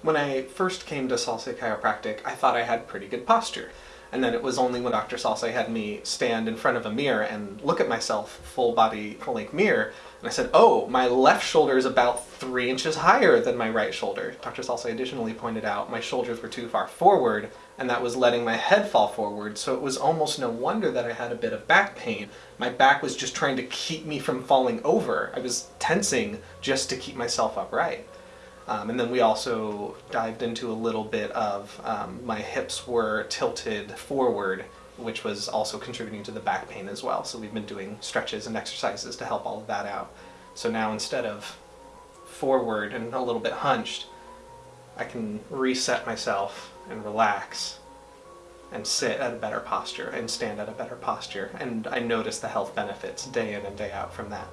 When I first came to Salsa Chiropractic, I thought I had pretty good posture. And then it was only when Dr. Salsa had me stand in front of a mirror and look at myself, full body, full length mirror, and I said, oh, my left shoulder is about three inches higher than my right shoulder. Dr. Salsa additionally pointed out my shoulders were too far forward, and that was letting my head fall forward, so it was almost no wonder that I had a bit of back pain. My back was just trying to keep me from falling over. I was tensing just to keep myself upright. Um, and then we also dived into a little bit of um, my hips were tilted forward, which was also contributing to the back pain as well. So we've been doing stretches and exercises to help all of that out. So now instead of forward and a little bit hunched, I can reset myself and relax and sit at a better posture and stand at a better posture. And I notice the health benefits day in and day out from that.